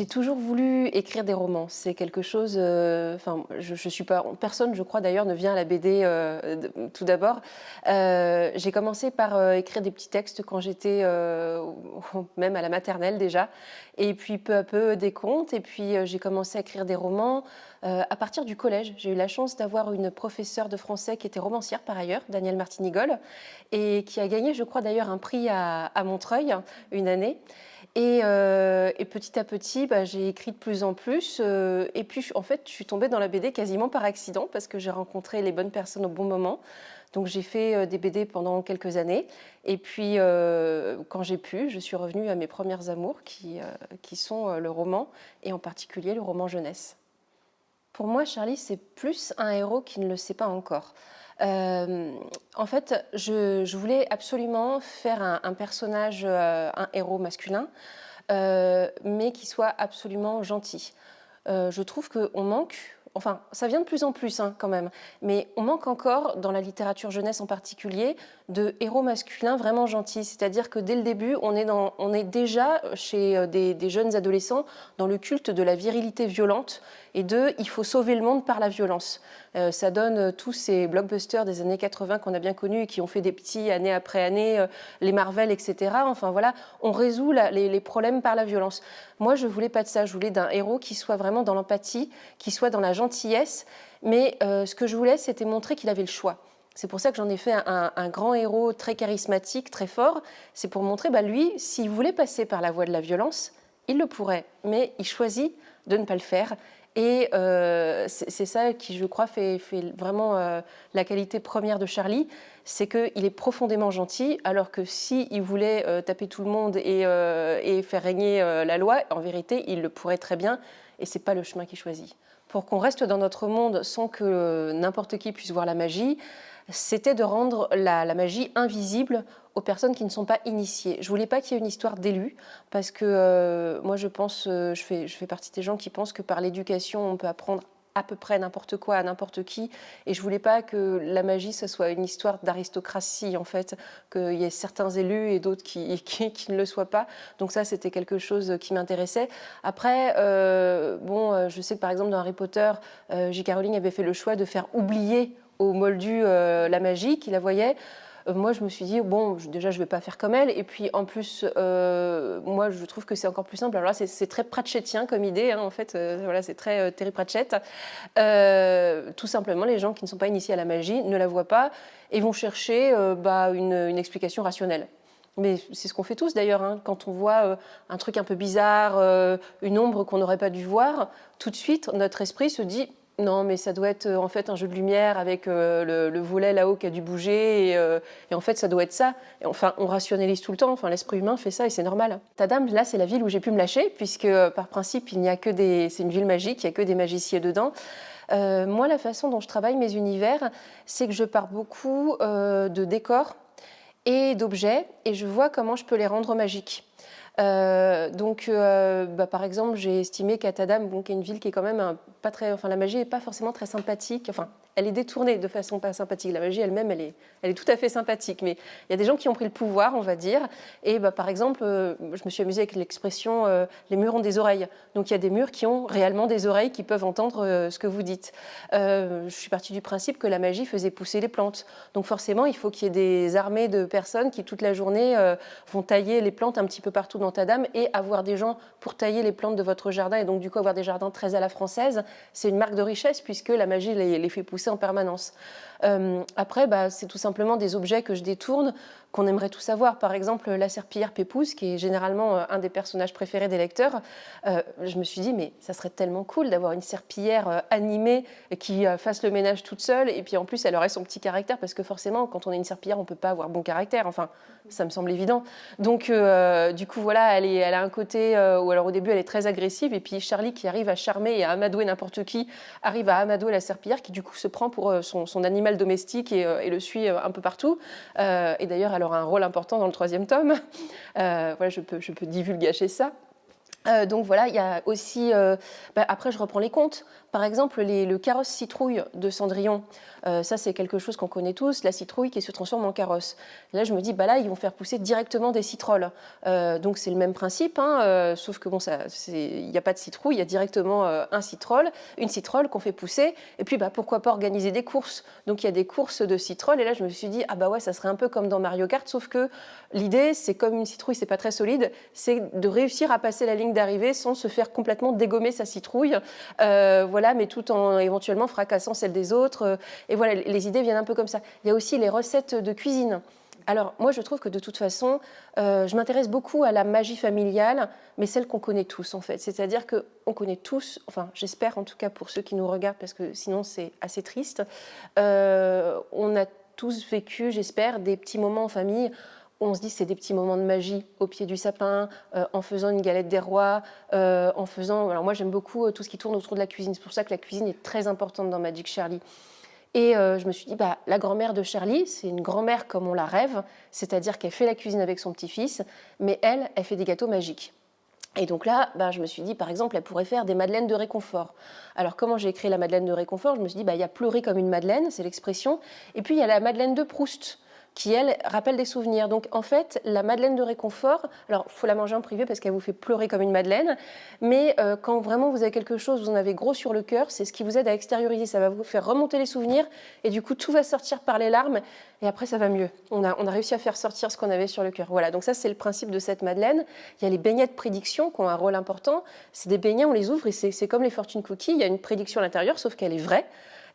J'ai toujours voulu écrire des romans. C'est quelque chose. euh, je, suis pas. Personne, je crois d'ailleurs, ne vient à la BD euh, tout d'abord. Euh, J'ai commencé par écrire des petits textes quand j'étais même à la maternelle déjà, et puis peu à peu des contes. Et puis j'ai commencé à écrire des romans à partir du collège. J'ai eu la chance d'avoir une professeure de français qui était romancière par ailleurs, Danielle Martinigol, et qui a gagné, je crois d'ailleurs, un prix à Montreuil une année. Et, euh, et petit à petit, bah, j'ai écrit de plus en plus. euh, et puis, en fait, je suis tombée dans la BD quasiment par accident parce que j'ai rencontré les bonnes personnes au bon moment. Donc, j'ai fait euh, des BD pendant quelques années. Et puis, quand j'ai pu, je suis revenue à mes premières amours qui, sont le roman et en particulier le roman jeunesse. Pour moi, Charlie, c'est plus un héros qui ne le sait pas encore. Euh, en fait, je, voulais absolument faire un, personnage, euh, un héros masculin, euh, mais qui soit absolument gentil. Je trouve qu'on manque, enfin, ça vient de plus en plus hein, quand même, mais on manque encore, dans la littérature jeunesse en particulier, de héros masculins vraiment gentils. C'est-à-dire que dès le début, on est, déjà chez euh, des, jeunes adolescents dans le culte de la virilité violente et de il faut sauver le monde par la violence. Euh, ça donne euh, tous ces blockbusters des années 80 qu'on a bien connus et qui ont fait des petits année après année, les Marvel, etc. Enfin voilà, on résout les, les problèmes par la violence. Moi, je voulais pas de ça. Je voulais d'un héros qui soit vraiment dans l'empathie, qui soit dans la gentillesse. Mais euh, ce que je voulais, c'était montrer qu'il avait le choix. C'est pour ça que j'en ai fait un, grand héros très charismatique, très fort. C'est pour montrer, bah, lui, s'il voulait passer par la voie de la violence, il le pourrait. Mais il choisit de ne pas le faire. Et euh, c'est ça qui, je crois, fait, vraiment euh, la qualité première de Charlie, c'est qu'il est profondément gentil, alors que s'il voulait euh, taper tout le monde et, faire régner la loi, en vérité, il le pourrait très bien, et c'est pas le chemin qu'il choisit. Pour qu'on reste dans notre monde sans que n'importe qui puisse voir la magie, c'était de rendre la, magie invisible aux personnes qui ne sont pas initiées. Je voulais pas qu'il y ait une histoire d'élu, parce que euh, moi je pense, euh, je, fais, je fais partie des gens qui pensent que par l'éducation on peut apprendre à peu près n'importe quoi à n'importe qui, et je voulais pas que la magie ce soit une histoire d'aristocratie en fait, qu'il y ait certains élus et d'autres qui, qui, ne le soient pas. Donc ça c'était quelque chose qui m'intéressait. Après, euh, bon, euh, je sais que par exemple dans Harry Potter, euh, J.K. Rowling avait fait le choix de faire oublier au moldu euh, la magie qu'il la voyait. Euh, moi, je me suis dit, bon, déjà, je ne vais pas faire comme elle. Et puis, en plus, euh, moi, je trouve que c'est encore plus simple. Alors là, c'est- très pratchettien comme idée, hein, en fait. Euh, voilà, c'est très euh, Terry Pratchett. Euh, tout simplement, les gens qui ne sont pas initiés à la magie ne la voient pas et vont chercher bah, une, explication rationnelle. Mais c'est ce qu'on fait tous d'ailleurs, hein. quand on voit un truc un peu bizarre, une ombre qu'on n'aurait pas dû voir, tout de suite notre esprit se dit non mais ça doit être euh, en fait un jeu de lumière avec euh, le, le volet là-haut qui a dû bouger et, euh, en fait ça doit être ça. Enfin on rationalise tout le temps, enfin l'esprit humain fait ça et c'est normal. Tadam là c'est la ville où j'ai pu me lâcher puisque par principe il n'y a que des, c'est une ville magique, il n'y a que des magiciens dedans. Moi la façon dont je travaille mes univers, c'est que je pars beaucoup de décors et d'objets et je vois comment je peux les rendre magiques. Euh, donc, euh, bah, par exemple, j'ai estimé qu'Atadam, bon, qui est une ville qui est quand même pas très, enfin, la magie n'est pas forcément très sympathique. Elle est détournée de façon pas sympathique. La magie elle-même, elle est, elle est tout à fait sympathique. Mais il y a des gens qui ont pris le pouvoir, on va dire. Et bah, par exemple, euh, je me suis amusée avec l'expression euh, les murs ont des oreilles. Donc, il y a des murs qui ont réellement des oreilles qui peuvent entendre euh, ce que vous dites. Je suis partie du principe que la magie faisait pousser les plantes. Donc, forcément, il faut qu'il y ait des armées de personnes qui, toute la journée, vont tailler les plantes un petit peu partout dans ta dame et avoir des gens pour tailler les plantes de votre jardin et donc du coup avoir des jardins très à la française, c'est une marque de richesse puisque la magie les fait pousser en permanence. Euh, après, bah, c'est tout simplement des objets que je détourne qu'on aimerait tous savoir. Par exemple, la serpillière Pépouze, qui est généralement euh, un des personnages préférés des lecteurs. Euh, je me suis dit, mais ça serait tellement cool d'avoir une serpillière euh, animée qui fasse le ménage toute seule et puis en plus elle aurait son petit caractère parce que forcément quand on est une serpillière on peut pas avoir bon caractère. Enfin, ça me semble évident. Donc du coup voilà, elle, est, a un côté euh, où alors au début elle est très agressive et puis Charlie qui arrive à charmer et à amadouer n'importe qui arrive à amadouer la serpillière qui du coup se prend pour son, animal domestique et, et le suit un peu partout. Et d'ailleurs elle aura un rôle important dans le troisième tome. Euh, voilà, je peux, je ça. Euh, donc voilà, il y a aussi, euh, bah, après je reprends les comptes, par exemple le carrosse citrouille de Cendrillon, euh, ça c'est quelque chose qu'on connaît tous, la citrouille qui se transforme en carrosse. là je me dis, bah là ils vont faire pousser directement des citrolles, donc c'est le même principe, hein, sauf que bon, il n'y a pas de citrouille, il y a directement un citrolle, une citrolle qu'on fait pousser, et puis bah, pourquoi pas organiser des courses, donc il y a des courses de citrolles, et là je me suis dit, ah bah ouais, ça serait un peu comme dans Mario Kart, sauf que l'idée c'est comme une citrouille, c'est pas très solide, c'est de réussir à passer la ligne d'arriver sans se faire complètement dégommer sa citrouille, euh, mais tout en éventuellement fracassant celle des autres. Euh, et voilà, les idées viennent un peu comme ça. Il y a aussi les recettes de cuisine. Alors moi je trouve que de toute façon, euh, je m'intéresse beaucoup à la magie familiale, mais celle qu'on connaît tous en fait. C'est-à-dire qu'on connaît tous, enfin j'espère en tout cas pour ceux qui nous regardent, parce que sinon c'est assez triste, on a tous vécu, j'espère, des petits moments en famille on se dit c'est des petits moments de magie au pied du sapin, euh, en faisant une galette des rois, euh, en faisant... Alors moi j'aime beaucoup euh, tout ce qui tourne autour de la cuisine, c'est pour ça que la cuisine est très importante dans Magic Charlie. Et je me suis dit, bah, la grand-mère de Charlie, c'est une grand-mère comme on la rêve, c'est-à-dire qu'elle fait la cuisine avec son petit-fils, mais elle, elle fait des gâteaux magiques. Et donc là, bah, je me suis dit, par exemple, elle pourrait faire des madeleines de réconfort. Alors comment j'ai créé la madeleine de réconfort? Je me suis dit, bah, il y a pleurer comme une madeleine, c'est l'expression, et puis il y a la madeleine de Proust qui, elle, rappelle des souvenirs. Donc, en fait, la madeleine de réconfort, alors, il faut la manger en privé parce qu'elle vous fait pleurer comme une madeleine, mais euh, quand vraiment vous avez quelque chose, vous en avez gros sur le cœur, c'est ce qui vous aide à extérioriser. Ça va vous faire remonter les souvenirs et du coup, tout va sortir par les larmes et après, ça va mieux. On a, on a réussi à faire sortir ce qu'on avait sur le cœur. Voilà, donc ça, c'est le principe de cette madeleine. Il y a les beignets de prédiction qui ont un rôle important. C'est des beignets, on les ouvre et c'est comme les fortune cookies. Il y a une prédiction à l'intérieur, sauf qu'elle est vraie.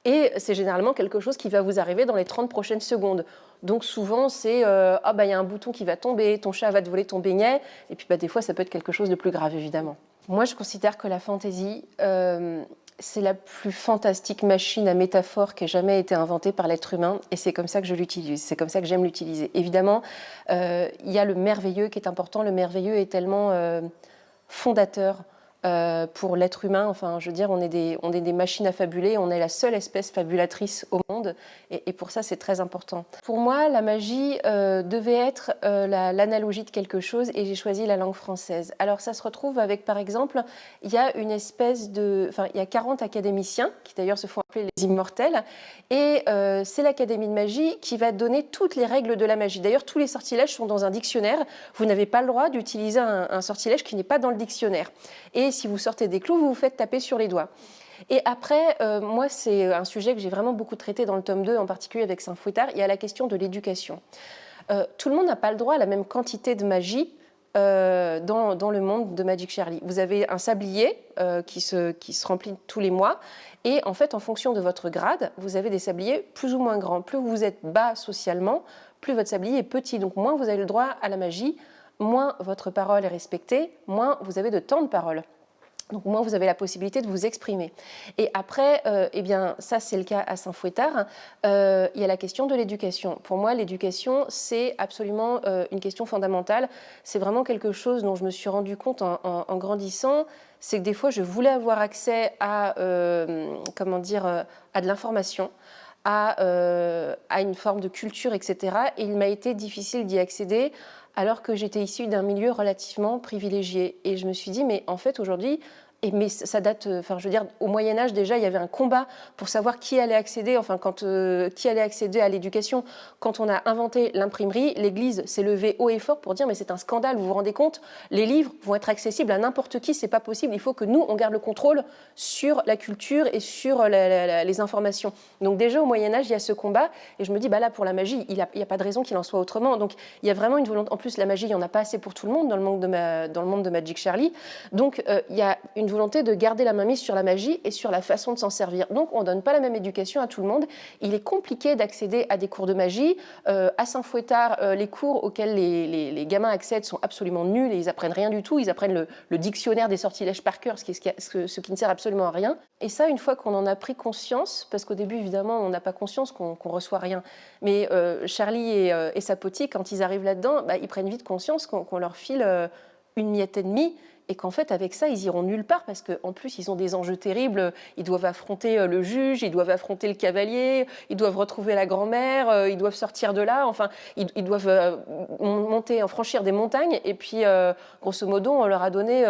Et c'est généralement quelque chose qui va vous arriver dans les 30 prochaines secondes. Donc souvent, c'est euh, ah bah il y a un bouton qui va tomber, ton chat va te voler ton beignet, et puis bah, des fois, ça peut être quelque chose de plus grave, évidemment. Moi, je considère que la fantaisie, euh, c'est la plus fantastique machine à métaphore qui ait jamais été inventée par l'être humain, et c'est comme ça que je l'utilise, c'est comme ça que j'aime l'utiliser. Évidemment, euh, il y a le merveilleux qui est important, le merveilleux est tellement fondateur euh, pour l'être humain. Enfin, je veux dire, on est, des, on est des machines à fabuler, on est la seule espèce fabulatrice au monde, et, pour ça, c'est très important. Pour moi, la magie euh, devait être euh, l'analogie de quelque chose, et j'ai choisi la langue française. Alors, ça se retrouve avec, par exemple, il y a une espèce de... Enfin, il y a 40 académiciens, qui d'ailleurs se font appeler les immortels, et c'est l'Académie de magie qui va donner toutes les règles de la magie. D'ailleurs, tous les sortilèges sont dans un dictionnaire. Vous n'avez pas le droit d'utiliser un, un sortilège qui n'est pas dans le dictionnaire. Et si vous sortez des clous, vous vous faites taper sur les doigts. Et après, euh, moi, c'est un sujet que j'ai vraiment beaucoup traité dans le tome 2, en particulier avec Saint-Fouettard, il y a la question de l'éducation. Euh, tout le monde n'a pas le droit à la même quantité de magie euh, dans, le monde de Magic Charlie. Vous avez un sablier qui, se, qui se remplit tous les mois, et en fait, en fonction de votre grade, vous avez des sabliers plus ou moins grands. Plus vous êtes bas socialement, plus votre sablier est petit, donc moins vous avez le droit à la magie, moins votre parole est respectée, moins vous avez de temps de parole. Donc au moins vous avez la possibilité de vous exprimer. Et après, euh, eh bien ça c'est le cas à Saint-Fouettard, euh, il y a la question de l'éducation. Pour moi l'éducation c'est absolument euh, une question fondamentale. C'est vraiment quelque chose dont je me suis rendu compte en, grandissant, c'est que des fois je voulais avoir accès à, comment dire, à de l'information, à, à, une forme de culture, etc. Et il m'a été difficile d'y accéder alors que j'étais issue d'un milieu relativement privilégié. Et je me suis dit, mais en fait, aujourd'hui, mais ça date, euh, enfin je veux dire, au Moyen Âge déjà, il y avait un combat pour savoir qui allait accéder, enfin quand euh, qui allait accéder à l'éducation. Quand on a inventé l'imprimerie, l'Église s'est levée haut et fort pour dire mais c'est un scandale, vous vous rendez compte Les livres vont être accessibles à n'importe qui, c'est pas possible. Il faut que nous on garde le contrôle sur la culture et sur les informations. Donc déjà au Moyen Âge, il y a ce combat et je me dis bah là pour la magie, il n'y a, pas de raison qu'il en soit autrement. Donc il y a vraiment une volonté. En plus la magie, il n'y en a pas assez pour tout le monde dans le monde de, Magic Charlie. Donc euh, il y a une de garder la main mise sur la magie et sur la façon de s'en servir. Donc on ne donne pas la même éducation à tout le monde. Il est compliqué d'accéder à des cours de magie. Euh, à Saint-Fouettard, euh, les cours auxquels les, gamins accèdent sont absolument nuls et ils apprennent rien du tout. Ils apprennent le, dictionnaire des sortilèges par cœur, ce qui, ce, qui, ne sert absolument à rien. Et ça, une fois qu'on en a pris conscience, parce qu'au début, évidemment, on n'a pas conscience qu'on reçoit rien, mais euh, Charlie et, sa potique, quand ils arrivent là-dedans, bah, ils prennent vite conscience qu'on leur file une miette et demie et qu'en fait, avec ça, ils iront nulle part parce qu'en plus, ils ont des enjeux terribles. Ils doivent affronter euh, le juge, ils doivent affronter le cavalier, ils doivent retrouver la grand-mère, euh, ils doivent sortir de là. Enfin, ils, doivent euh, monter, franchir des montagnes. Et puis, grosso modo, on leur a donné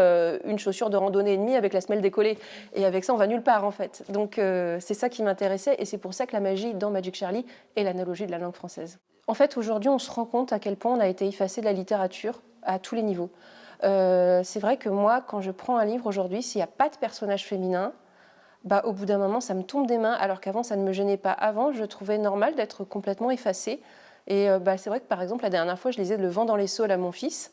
une chaussure de randonnée et demie avec la semelle décollée. Et avec ça, on va nulle part, en fait. Donc, c'est ça qui m'intéressait. Et c'est pour ça que la magie dans Magic Charlie est l'analogie de la langue française. En fait, aujourd'hui, on se rend compte à quel point on a été effacé de la littérature à tous les niveaux. Euh, c'est vrai que moi, quand je prends un livre aujourd'hui, s'il n'y a pas de personnage féminin, bah, au bout d'un moment, ça me tombe des mains, alors qu'avant, ça ne me gênait pas. Avant, je trouvais normal d'être complètement effacée. Et euh, bah, c'est vrai que, par exemple, la dernière fois, je lisais Le vent dans les saules à mon fils.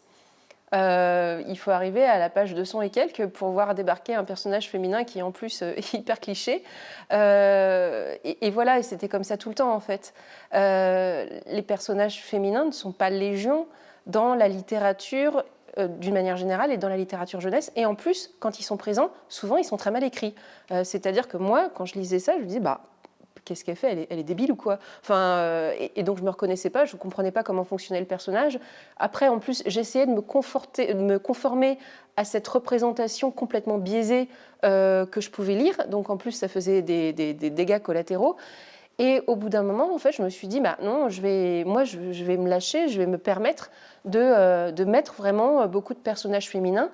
Euh, il faut arriver à la page 200 et quelques pour voir débarquer un personnage féminin qui est en plus hyper cliché. et, et, voilà, et c'était comme ça tout le temps en fait. les personnages féminins ne sont pas légion dans la littérature euh, d'une manière générale et dans la littérature jeunesse. Et en plus, quand ils sont présents, souvent ils sont très mal écrits. Euh, c'est-à-dire que moi, quand je lisais ça, je me disais, bah, qu'est-ce qu'elle fait? Elle est, débile ou quoi? Enfin, euh, et, donc je me reconnaissais pas, je ne comprenais pas comment fonctionnait le personnage. Après, en plus, j'essayais de me, de me conformer à cette représentation complètement biaisée que je pouvais lire. Donc en plus, ça faisait des, des dégâts collatéraux. Et au bout d'un moment, en fait, je me suis dit, bah non, je vais, moi, je, vais me lâcher, je vais me permettre de, euh, de mettre vraiment beaucoup de personnages féminins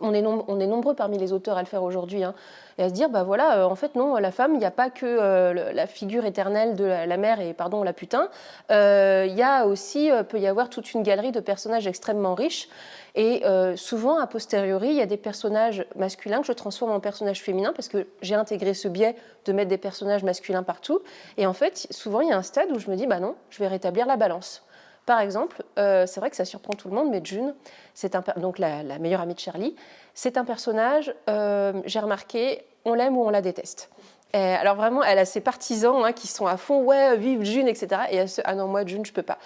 on est, on est, nombreux parmi les auteurs à le faire aujourd'hui, hein, et à se dire, bah voilà, euh, en fait non, la femme, il n'y a pas que euh, la figure éternelle de la, mère et pardon la putain, il y a aussi, peut y avoir toute une galerie de personnages extrêmement riches, et souvent, a posteriori, il y a des personnages masculins que je transforme en personnages féminins, parce que j'ai intégré ce biais de mettre des personnages masculins partout, et en fait, souvent, il y a un stade où je me dis, bah non, je vais rétablir la balance. Par exemple, euh, c'est vrai que ça surprend tout le monde, mais June, c'est donc la, meilleure amie de Charlie, c'est un personnage, euh, j'ai remarqué, on l'aime ou on la déteste. alors vraiment, elle a ses partisans hein, qui sont à fond, ouais, vive June, etc. Et elle se, ah non, moi, June, je peux pas.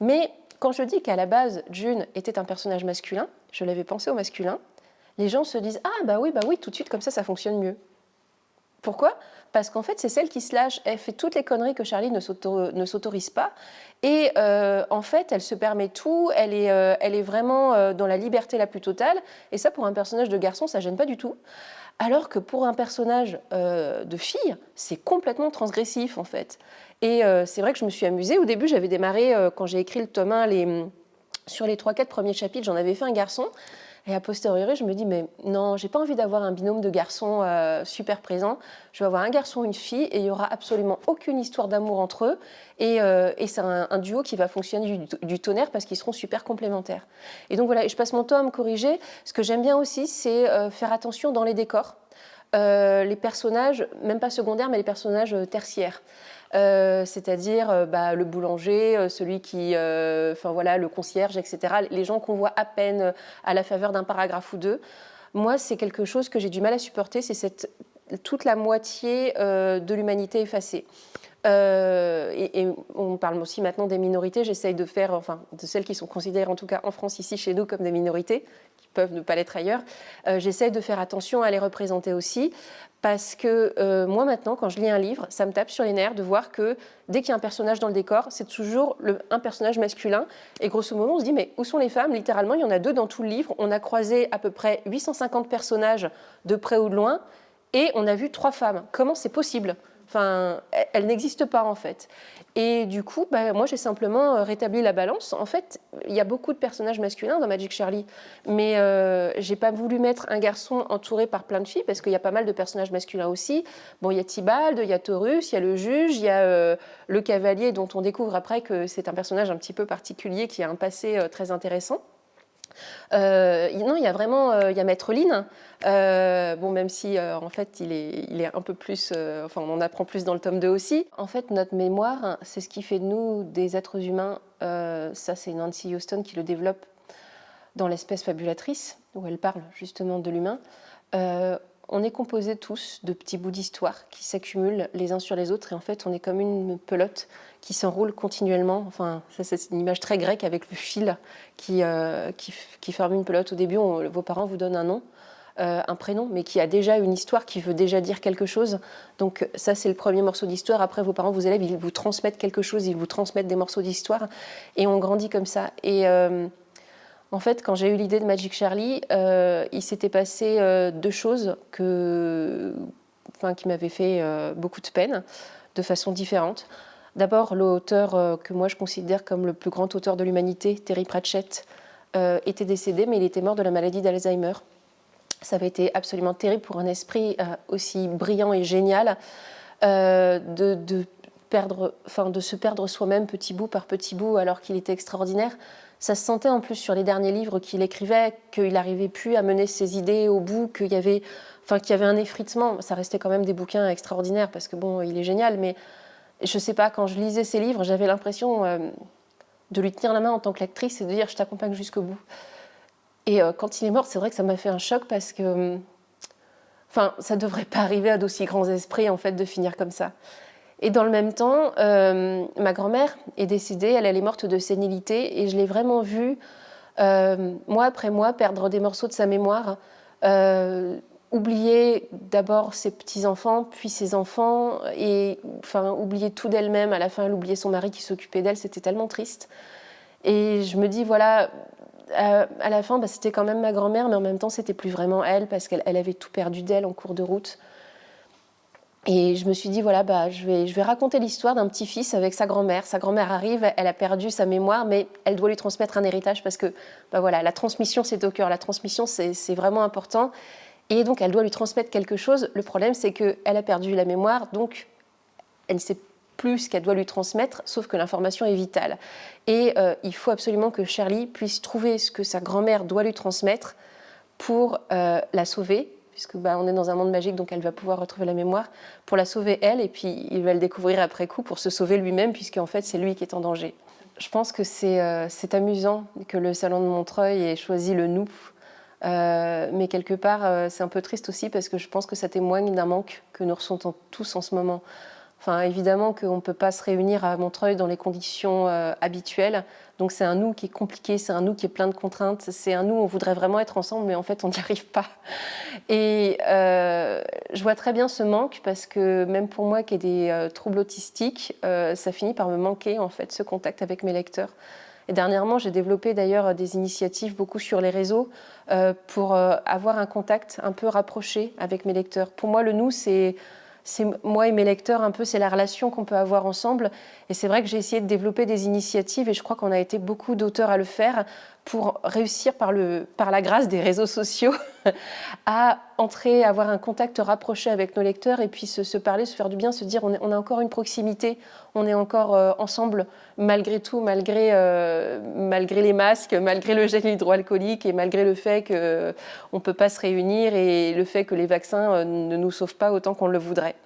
Mais quand je dis qu'à la base, June était un personnage masculin, je l'avais pensé au masculin, les gens se disent, ah bah oui, bah oui, tout de suite, comme ça, ça fonctionne mieux. Pourquoi? Parce qu'en fait, c'est celle qui se lâche. Elle fait toutes les conneries que Charlie ne s'autorise pas. Et euh, en fait, elle se permet tout. Elle est, euh, elle est vraiment euh, dans la liberté la plus totale. Et ça, pour un personnage de garçon, ça gêne pas du tout. Alors que pour un personnage de fille, c'est complètement transgressif, en fait. Et c'est vrai que je me suis amusée. Au début, j'avais démarré, quand j'ai écrit le tome 1, les, sur les 3-4 premiers chapitres, j'en avais fait un garçon. Et a posteriori, je me dis, mais non, j'ai pas envie d'avoir un binôme de garçons euh, super présent. Je vais avoir un garçon, une fille, et il y aura absolument aucune histoire d'amour entre eux. Et, euh, c'est un, duo qui va fonctionner du, tonnerre parce qu'ils seront super complémentaires. Et donc voilà, je passe mon temps à me corriger. Ce que j'aime bien aussi, c'est euh, faire attention dans les décors. les personnages, même pas secondaires, mais les personnages tertiaires. Euh, c'est-à-dire euh, bah, le boulanger, euh, celui qui, enfin voilà, le concierge, etc. Les gens qu'on voit à peine à la faveur d'un paragraphe ou deux. Moi, c'est quelque chose que j'ai du mal à supporter, c'est toute la moitié de l'humanité effacée. et, on parle aussi maintenant des minorités. J'essaye de faire, enfin, de celles qui sont considérées en tout cas en France ici chez nous comme des minorités, peuvent ne pas l'être ailleurs. J'essaye de faire attention à les représenter aussi, parce que euh, moi maintenant, quand je lis un livre, ça me tape sur les nerfs de voir que dès qu'il y a un personnage dans le décor, c'est toujours un personnage masculin. Et grosso modo, on se dit, mais où sont les femmes? Littéralement, il y en a deux dans tout le livre. On a croisé à peu près 850 personnages de près ou de loin, et on a vu trois femmes. Comment c'est possible? Enfin, elle, n'existe pas en fait. Et du coup, bah, moi j'ai simplement euh, rétabli la balance. En fait, il y a beaucoup de personnages masculins dans Magic Charlie, mais euh, j'ai pas voulu mettre un garçon entouré par plein de filles parce qu'il y a pas mal de personnages masculins aussi. Bon, il y a Tibald, il y a Taurus, il y a le juge, il y a euh, le cavalier dont on découvre après que c'est un personnage un petit peu particulier qui a un passé euh, très intéressant. Euh, non, il y a vraiment, euh, il y a Maître Lynn, euh, bon, même si en fait il est, il est un peu plus, enfin on en apprend plus dans le tome 2 aussi. En fait, notre mémoire, c'est ce qui fait de nous des êtres humains. ça, c'est Nancy Houston qui le développe dans l'espèce fabulatrice, où elle parle justement de l'humain on est composé tous de petits bouts d'histoire qui s'accumulent les uns sur les autres et en fait on est comme une pelote qui s'enroule continuellement. Enfin, ça c'est une image très grecque avec le fil qui, euh, qui, forme une pelote. Au début, vos parents vous donnent un nom, euh, un prénom, mais qui a déjà une histoire, qui veut déjà dire quelque chose. Donc ça c'est le premier morceau d'histoire. Après, vos parents, vos élèves, ils vous transmettent quelque chose, ils vous transmettent des morceaux d'histoire et on grandit comme ça. Et euh, En fait, quand j'ai eu l'idée de Magic Charlie, euh, il s'était passé euh, deux choses qui m'avaient fait euh, beaucoup de peine, de façon différente. D'abord, l'auteur que moi je considère comme le plus grand auteur de l'humanité, Terry Pratchett, était décédé, mais il était mort de la maladie d'Alzheimer. Ça avait été absolument terrible pour un esprit aussi brillant et génial de se perdre soi-même petit bout par petit bout alors qu'il était extraordinaire. Ça se sentait en plus sur les derniers livres qu'il écrivait qu'il n'arrivait plus à mener ses idées au bout, qu'il y avait, un effritement. Ça restait quand même des bouquins extraordinaires parce que bon, il est génial, mais je sais pas, quand je lisais ses livres, j'avais l'impression euh, de lui tenir la main en tant que lectrice et de dire je t'accompagne jusqu'au bout. Et euh, quand il est mort, c'est vrai que ça m'a fait un choc parce que, enfin, ça devrait pas arriver à d'aussi grands esprits en fait de finir comme ça. Et dans le même temps, euh, ma grand-mère est décédée, elle, est morte de sénilité, et je l'ai vraiment vue, euh, mois après mois, perdre des morceaux de sa mémoire, euh, oublier d'abord ses petits-enfants, puis ses enfants, et enfin, oublier tout d'elle-même. À la fin, elle oubliait son mari qui s'occupait d'elle, c'était tellement triste. Et je me dis, voilà, à la fin, bah, c'était quand même ma grand-mère, mais en même temps, c'était plus vraiment elle, parce qu'elle avait tout perdu d'elle en cours de route. Et je me suis dit, voilà, bah, je, vais, je vais raconter l'histoire d'un petit-fils avec sa grand-mère. Sa grand-mère arrive, elle a perdu sa mémoire, mais elle doit lui transmettre un héritage parce que bah, voilà, la transmission, c'est au cœur. La transmission, c'est vraiment important. Et donc, elle doit lui transmettre quelque chose. Le problème, c'est qu'elle a perdu la mémoire, donc elle ne sait plus ce qu'elle doit lui transmettre, sauf que l'information est vitale. Et euh, il faut absolument que Shirley puisse trouver ce que sa grand-mère doit lui transmettre pour euh, la sauver, puisque bah, on est dans un monde magique, donc elle va pouvoir retrouver la mémoire pour la sauver elle, et puis il va le découvrir après coup pour se sauver lui-même, puisqu'en fait c'est lui qui est en danger. Je pense que c'est euh, amusant que le salon de Montreuil ait choisi le nous, euh, mais quelque part euh, c'est un peu triste aussi parce que je pense que ça témoigne d'un manque que nous ressentons tous en ce moment. Enfin, évidemment qu'on ne peut pas se réunir à Montreuil dans les conditions euh, habituelles. Donc c'est un nous qui est compliqué, c'est un nous qui est plein de contraintes, c'est un nous, on voudrait vraiment être ensemble, mais en fait on n'y arrive pas. Et euh, je vois très bien ce manque parce que même pour moi qui ai des euh, troubles autistiques, ça finit par me manquer en fait ce contact avec mes lecteurs. Et dernièrement, j'ai développé d'ailleurs des initiatives beaucoup sur les réseaux pour avoir un contact un peu rapproché avec mes lecteurs. Pour moi, le nous, c'est c'est moi et mes lecteurs un peu, c'est la relation qu'on peut avoir ensemble. Et c'est vrai que j'ai essayé de développer des initiatives et je crois qu'on a été beaucoup d'auteurs à le faire pour réussir par, le, par la grâce des réseaux sociaux à entrer, avoir un contact rapproché avec nos lecteurs et puis se, parler, se faire du bien, se dire on, a encore une proximité, on est encore euh, ensemble malgré tout, malgré, euh, malgré les masques, malgré le gel hydroalcoolique et malgré le fait qu'on ne peut pas se réunir et le fait que les vaccins euh, ne nous sauvent pas autant qu'on le voudrait.